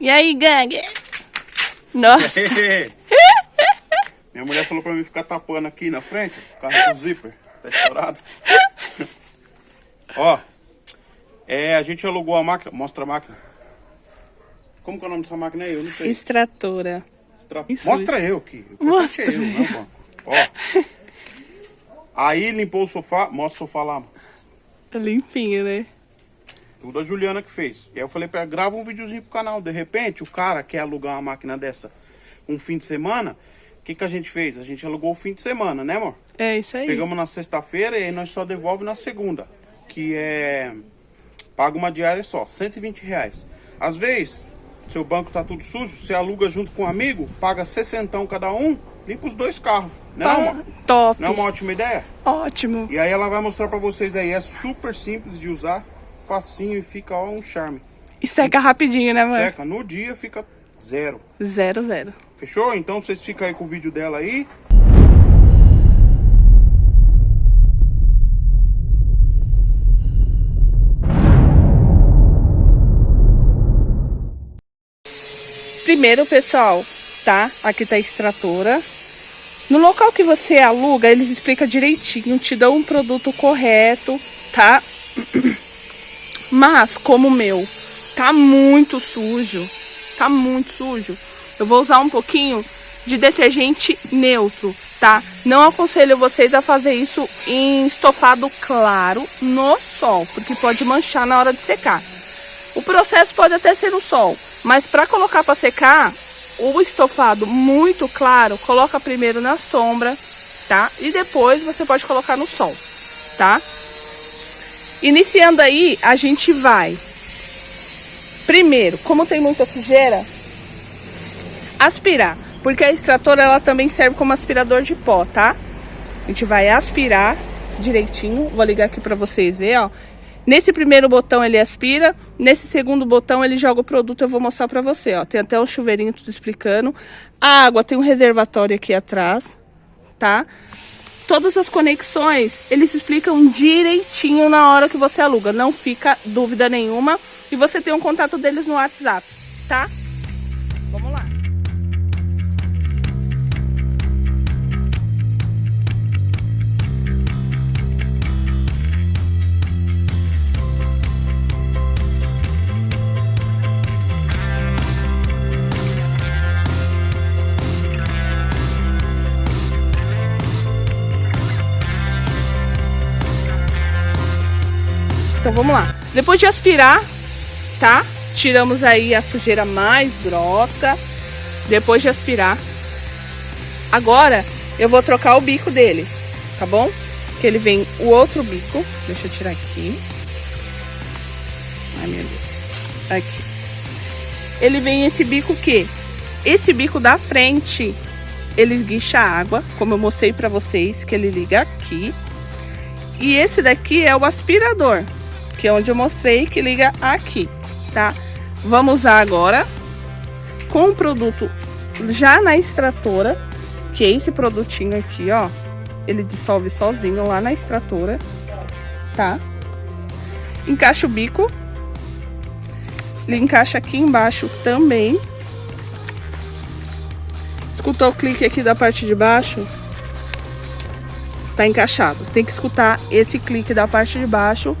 E aí, gangue? Nossa. Minha mulher falou pra mim ficar tapando aqui na frente, por causa do zíper. Tá estourado. Ó, é, a gente alugou a máquina. Mostra a máquina. Como que é o nome dessa máquina aí? Eu não sei. Extratora. Extra... Mostra eu aqui. Eu Mostra. eu, banco. Ó. Aí limpou o sofá. Mostra o sofá lá. Limpinho, né? Tudo a Juliana que fez. E aí eu falei pra ela, grava um videozinho pro canal. De repente, o cara quer alugar uma máquina dessa um fim de semana. O que, que a gente fez? A gente alugou o fim de semana, né, amor? É isso aí. Pegamos na sexta-feira e aí nós só devolve na segunda. Que é... Paga uma diária só, 120 reais. Às vezes, seu banco tá tudo sujo, você aluga junto com um amigo, paga 60 cada um, limpa os dois carros. Né, não, Tá amor? top. Não é uma ótima ideia? Ótimo. E aí ela vai mostrar pra vocês aí. É super simples de usar, facinho e fica ó, um charme. E seca rapidinho, né, mãe? Seca, no dia fica zero. Zero, zero. Fechou? Então vocês ficam aí com o vídeo dela aí. Primeiro, pessoal, tá? Aqui tá a extratora. No local que você aluga, eles explicam direitinho, te dão um produto correto, tá? Mas, como o meu tá muito sujo, tá muito sujo, eu vou usar um pouquinho de detergente neutro, tá? Não aconselho vocês a fazer isso em estofado claro no sol, porque pode manchar na hora de secar. O processo pode até ser no sol, mas para colocar para secar, o estofado muito claro, coloca primeiro na sombra, tá? E depois você pode colocar no sol, tá? Iniciando aí, a gente vai primeiro, como tem muita sujeira, aspirar, porque a extratora ela também serve como aspirador de pó, tá? A gente vai aspirar direitinho, vou ligar aqui para vocês verem, ó. Nesse primeiro botão ele aspira, nesse segundo botão ele joga o produto, eu vou mostrar pra você, ó. Tem até o chuveirinho tudo explicando. A água tem um reservatório aqui atrás, tá? Todas as conexões, eles explicam direitinho na hora que você aluga, não fica dúvida nenhuma. E você tem um contato deles no WhatsApp, tá? Então vamos lá. Depois de aspirar, tá? Tiramos aí a sujeira mais grossa. Depois de aspirar. Agora eu vou trocar o bico dele, tá bom? Que ele vem o outro bico. Deixa eu tirar aqui. Ai, meu Deus. Aqui. Ele vem esse bico que? Esse bico da frente, ele esguicha a água, como eu mostrei pra vocês, que ele liga aqui. E esse daqui é o aspirador, que é onde eu mostrei que liga aqui, tá? Vamos usar agora com o produto já na extratora, que é esse produtinho aqui, ó. Ele dissolve sozinho lá na extratora, tá? Encaixa o bico. Ele encaixa aqui embaixo também. Escutou o clique aqui da parte de baixo? Tá encaixado. Tem que escutar esse clique da parte de baixo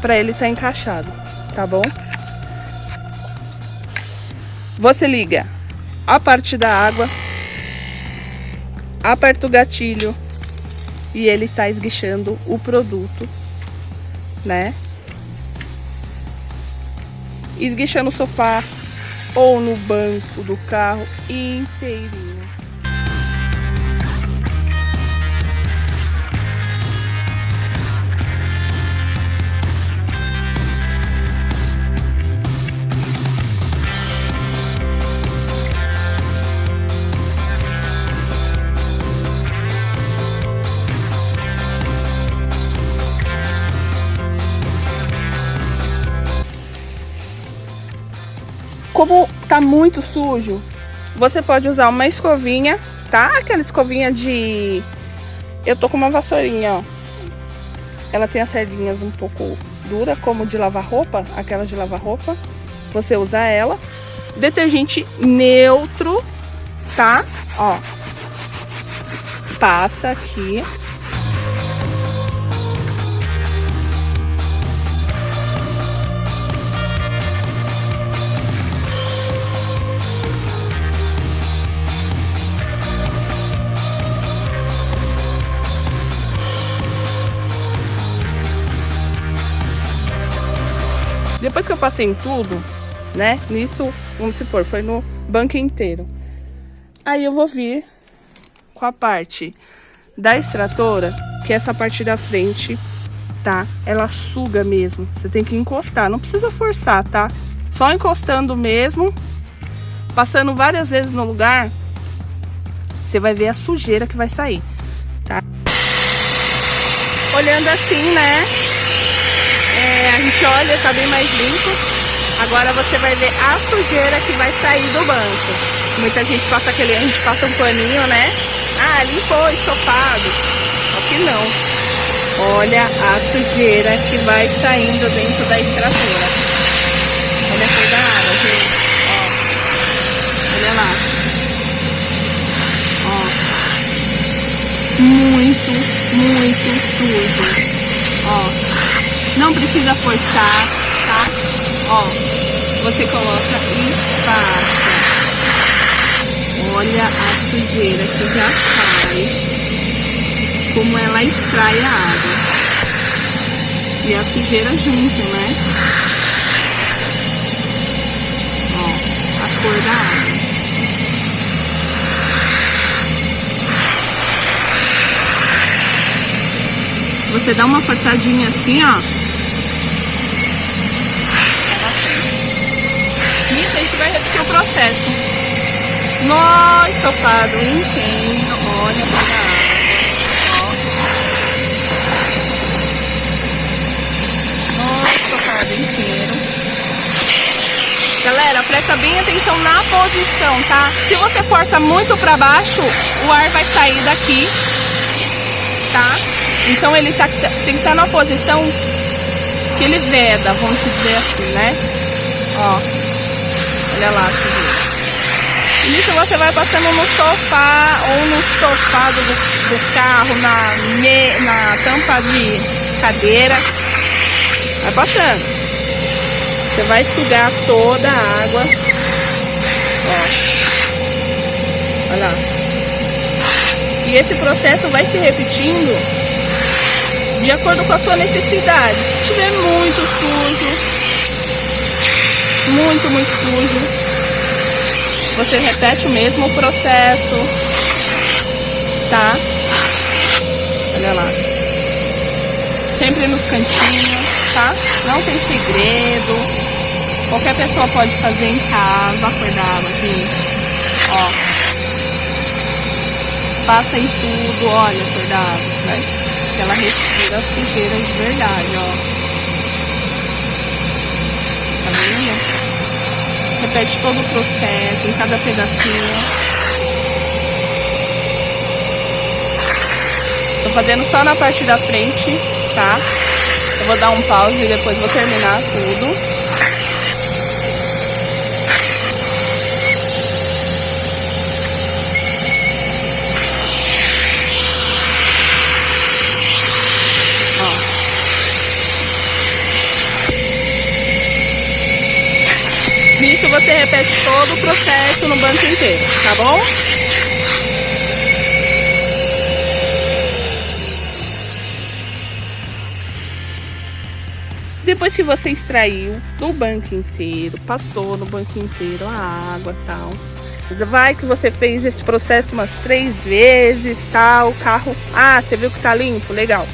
para ele estar tá encaixado, tá bom? Você liga a parte da água, aperta o gatilho e ele tá esguichando o produto, né? Esguichando no sofá ou no banco do carro inteirinho. Como tá muito sujo, você pode usar uma escovinha, tá? Aquela escovinha de... Eu tô com uma vassourinha, ó. Ela tem as sardinhas um pouco dura, como de lavar roupa, aquela de lavar roupa. Você usa ela, detergente neutro, tá? Ó, passa aqui. Depois que eu passei em tudo, né? Nisso, vamos supor, foi no banco inteiro. Aí eu vou vir com a parte da extratora, que é essa parte da frente, tá? Ela suga mesmo. Você tem que encostar, não precisa forçar, tá? Só encostando mesmo, passando várias vezes no lugar, você vai ver a sujeira que vai sair, tá? Olhando assim, né? É, a gente olha, tá bem mais limpo. Agora você vai ver a sujeira que vai sair do banco. Muita gente passa aquele, a gente passa um paninho, né? Ah, limpou, estofado. Só que não. Olha a sujeira que vai saindo dentro da extratora. Olha a cor da água, gente. Ó. Olha lá. Ó. Muito, muito sujo. Não precisa forçar, tá? Ó. Você coloca e passa. Olha a sujeira que já sai, como ela extrai a água. E a sujeira junto, né? Ó, a cor da água. Você dá uma forçadinha assim, ó. Nisso a gente vai repetir o processo. No estofado inteiro, olha para a água. Estofado inteiro. Galera, presta bem atenção na posição, tá? Se você força muito para baixo, o ar vai sair daqui? Então ele tá, tem que estar na posição que ele veda, vamos dizer assim, né? Ó, olha lá, sujeira. Isso você vai passando no sofá ou no sofá do, do carro, na, me, na tampa de cadeira. Vai passando. Você vai sugar toda a água. Ó. Olha lá. E esse processo vai se repetindo de acordo com a sua necessidade. Se tiver muito sujo, muito, muito sujo, você repete o mesmo processo, tá? Olha lá. Sempre nos cantinhos, tá? Não tem segredo. Qualquer pessoa pode fazer em casa, acordar aqui. Ó. Passa em tudo, olha, acordado, né? Que ela respira sujeira de verdade, ó. repete todo o processo, em cada pedacinho. Tô fazendo só na parte da frente, tá? Eu vou dar um pause e depois vou terminar tudo. Nisso você repete todo o processo no banco inteiro, tá bom? Depois que você extraiu do banco inteiro, passou no banco inteiro a água tal, vai que você fez esse processo umas três vezes, tal, o carro, ah, você viu que tá limpo? Legal.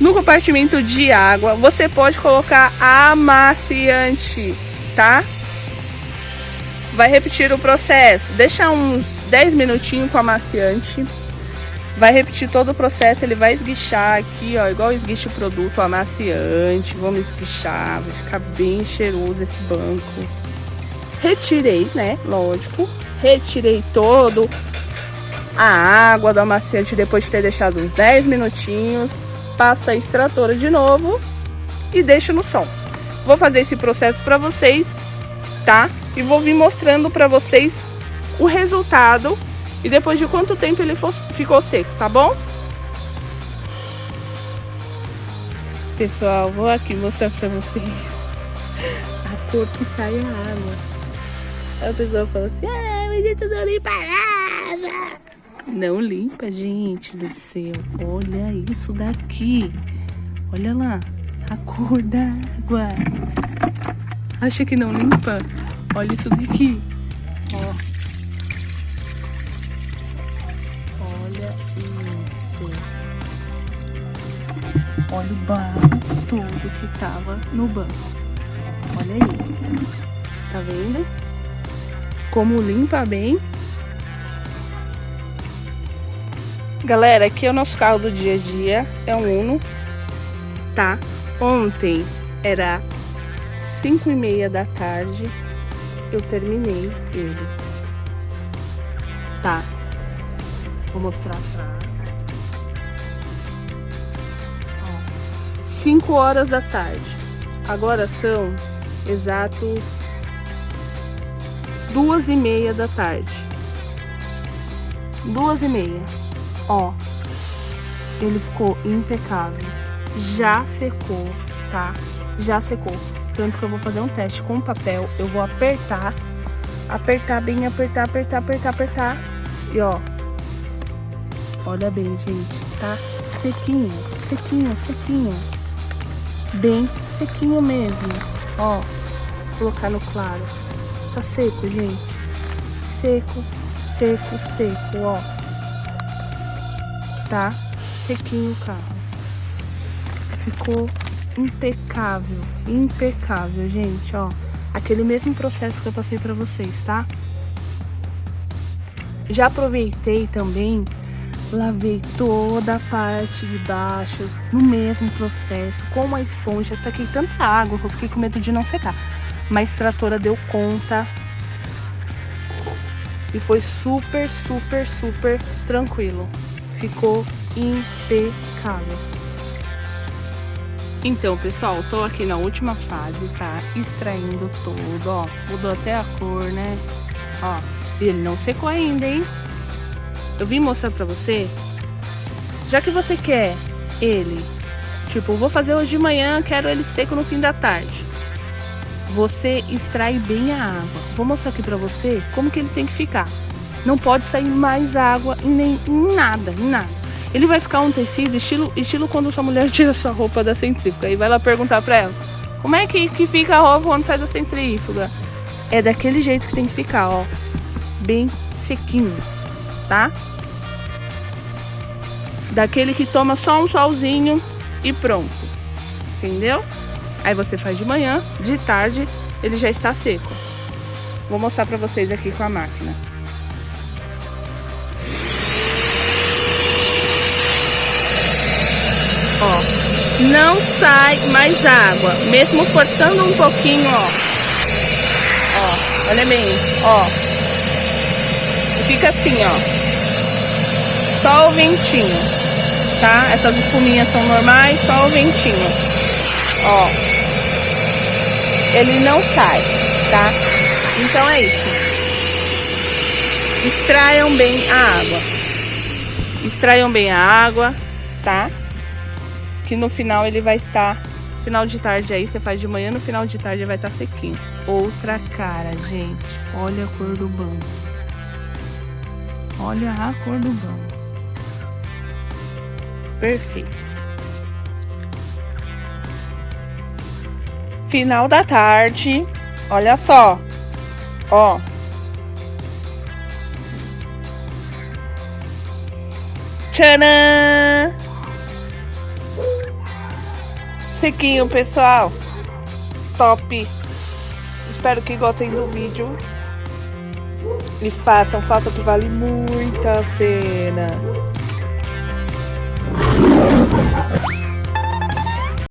No compartimento de água, você pode colocar amaciante, tá? Vai repetir o processo. Deixa uns 10 minutinhos com amaciante. Vai repetir todo o processo, ele vai esguichar aqui, ó, igual esguicha o produto amaciante. Vamos esguichar, vai ficar bem cheiroso esse banco. Retirei, né, lógico. Retirei todo a água do amaciante depois de ter deixado uns 10 minutinhos. Passa a extratora de novo e deixo no sol. Vou fazer esse processo para vocês, tá? E vou vir mostrando pra vocês o resultado e depois de quanto tempo ele ficou seco, tá bom? Pessoal, vou aqui mostrar pra vocês a cor que sai a água. A pessoa fala assim, ah, mas isso não limpa nada. Não limpa, gente do céu. Olha isso daqui. Olha lá, a cor da água. Acha que não limpa? Olha isso daqui. Ó. Olha isso. Olha o barro todo que tava no banco. Olha aí. Tá vendo? Como limpa bem. Galera, aqui é o nosso carro do dia a dia. É um Uno. Tá? Ontem era 5 e meia da tarde, eu terminei ele. Tá. Vou mostrar atrás. 5 horas da tarde. Agora são exatos duas e meia da tarde. Duas e meia. Ó, ele ficou impecável. Já secou, tá? Já secou. Tanto que eu vou fazer um teste com papel. Eu vou apertar. Apertar bem, apertar, apertar, apertar, apertar. E ó. Olha bem, gente. Tá sequinho, sequinho, sequinho. Bem sequinho mesmo. Ó. Colocar no claro. Tá seco, gente. Seco, seco, seco, ó. Tá sequinho o carro. Ficou impecável, impecável, gente, ó. Aquele mesmo processo que eu passei pra vocês, tá? Já aproveitei também, lavei toda a parte de baixo no mesmo processo, com uma esponja. Taquei tanta água que eu fiquei com medo de não secar. Mas a tratora deu conta. E foi super, super, super tranquilo. Ficou impecável. Então, pessoal, tô aqui na última fase, tá? Extraindo tudo, ó. Mudou até a cor, né? Ó, ele não secou ainda, hein? Eu vim mostrar pra você. Já que você quer ele, tipo, vou fazer hoje de manhã, quero ele seco no fim da tarde. Você extrai bem a água. Vou mostrar aqui pra você como que ele tem que ficar. Não pode sair mais água em, nem, em nada, em nada. Ele vai ficar um tecido estilo, estilo quando sua mulher tira sua roupa da centrífuga. E vai lá perguntar pra ela, como é que, que fica a roupa quando sai da centrífuga? É daquele jeito que tem que ficar, ó. Bem sequinho, tá? Daquele que toma só um solzinho e pronto. Entendeu? Aí você faz de manhã, de tarde, ele já está seco. Vou mostrar pra vocês aqui com a máquina. Ó, não sai mais água, mesmo cortando um pouquinho, ó. Ó, olha bem, ó. Fica assim, ó. Só o ventinho, tá? Essas espuminhas são normais, só o ventinho. Ó. Ele não sai, tá? Então é isso. Extraiam bem a água. Extraiam bem a água, tá? Que no final ele vai estar, final de tarde aí, você faz de manhã, no final de tarde vai estar sequinho. Outra cara, gente, olha a cor do banco. Olha a cor do banco. Perfeito. Final da tarde, olha só, ó. Tcharam! Sequinho, pessoal. Top. Espero que gostem do vídeo. E façam, façam que vale muito a pena.